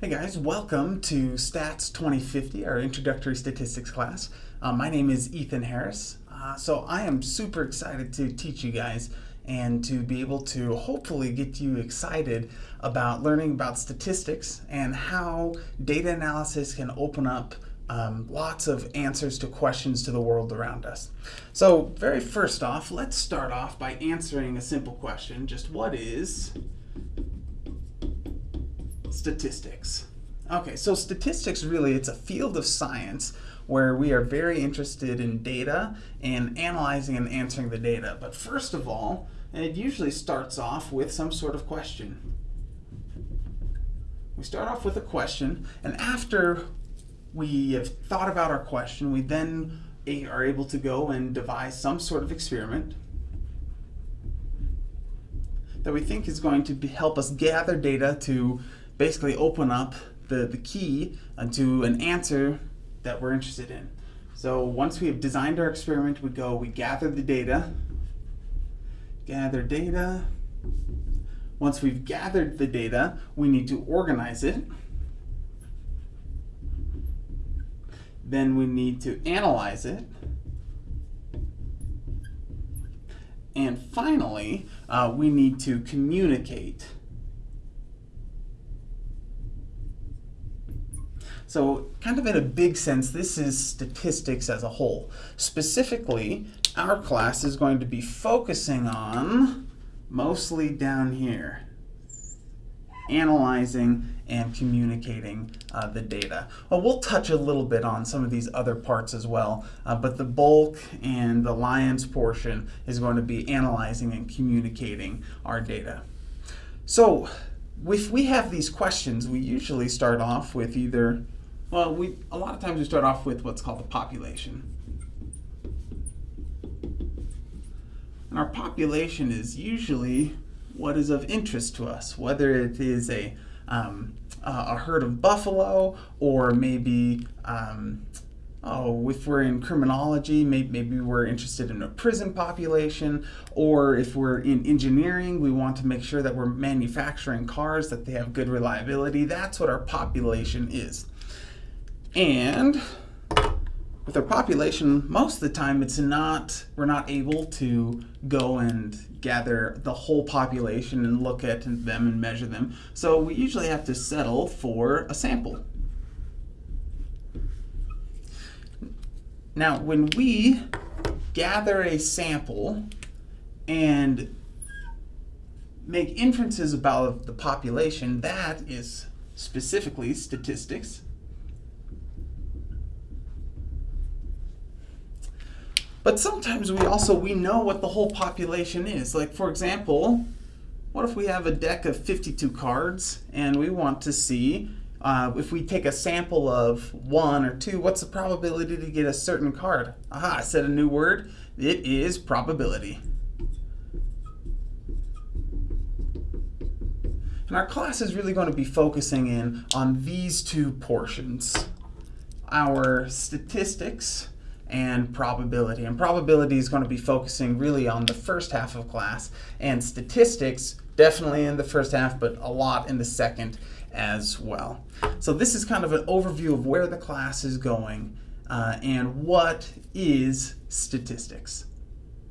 Hey guys, welcome to Stats 2050, our introductory statistics class. Uh, my name is Ethan Harris. Uh, so I am super excited to teach you guys and to be able to hopefully get you excited about learning about statistics and how data analysis can open up um, lots of answers to questions to the world around us. So very first off, let's start off by answering a simple question. Just what is statistics. Okay, so statistics really, it's a field of science where we are very interested in data and analyzing and answering the data. But first of all, it usually starts off with some sort of question. We start off with a question, and after we have thought about our question, we then are able to go and devise some sort of experiment that we think is going to help us gather data to basically open up the, the key to an answer that we're interested in. So once we have designed our experiment, we go, we gather the data, gather data. Once we've gathered the data, we need to organize it. Then we need to analyze it. And finally, uh, we need to communicate So kind of in a big sense, this is statistics as a whole. Specifically, our class is going to be focusing on mostly down here, analyzing and communicating uh, the data. Well, we'll touch a little bit on some of these other parts as well, uh, but the bulk and the lion's portion is going to be analyzing and communicating our data. So if we have these questions, we usually start off with either well, we a lot of times we start off with what's called the population. And our population is usually what is of interest to us, whether it is a, um, a herd of buffalo or maybe, um, oh, if we're in criminology, maybe, maybe we're interested in a prison population, or if we're in engineering, we want to make sure that we're manufacturing cars, that they have good reliability. That's what our population is. And with our population, most of the time it's not, we're not able to go and gather the whole population and look at them and measure them. So we usually have to settle for a sample. Now, when we gather a sample and make inferences about the population, that is specifically statistics. But sometimes we also, we know what the whole population is. Like for example, what if we have a deck of 52 cards and we want to see uh, if we take a sample of one or two, what's the probability to get a certain card? Aha, I said a new word. It is probability. And our class is really going to be focusing in on these two portions. Our statistics, and probability. And probability is going to be focusing really on the first half of class, and statistics definitely in the first half, but a lot in the second as well. So this is kind of an overview of where the class is going uh, and what is statistics.